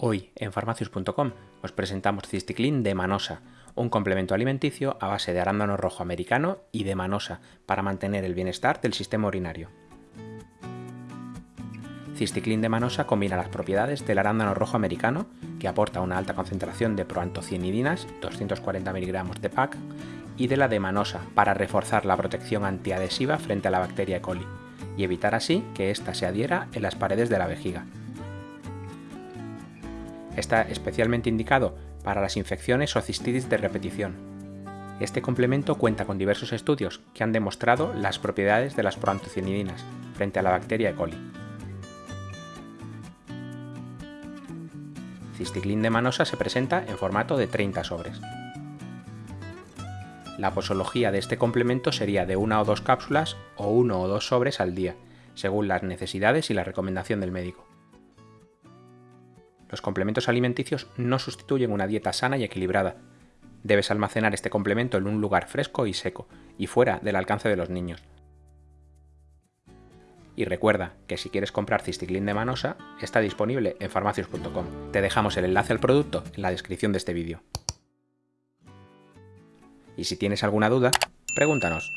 Hoy en farmacius.com os presentamos Cisticlin de Manosa, un complemento alimenticio a base de arándano rojo americano y de manosa para mantener el bienestar del sistema urinario. Cisticlin de manosa combina las propiedades del arándano rojo americano, que aporta una alta concentración de proantocianidinas, 240 mg de PAC, y de la de manosa para reforzar la protección antiadhesiva frente a la bacteria E. coli y evitar así que ésta se adhiera en las paredes de la vejiga. Está especialmente indicado para las infecciones o cistitis de repetición. Este complemento cuenta con diversos estudios que han demostrado las propiedades de las proantocianidinas frente a la bacteria E. coli. Cisticlin de manosa se presenta en formato de 30 sobres. La posología de este complemento sería de una o dos cápsulas o uno o dos sobres al día, según las necesidades y la recomendación del médico. Los complementos alimenticios no sustituyen una dieta sana y equilibrada. Debes almacenar este complemento en un lugar fresco y seco, y fuera del alcance de los niños. Y recuerda que si quieres comprar Cisticlin de Manosa, está disponible en farmacios.com. Te dejamos el enlace al producto en la descripción de este vídeo. Y si tienes alguna duda, pregúntanos.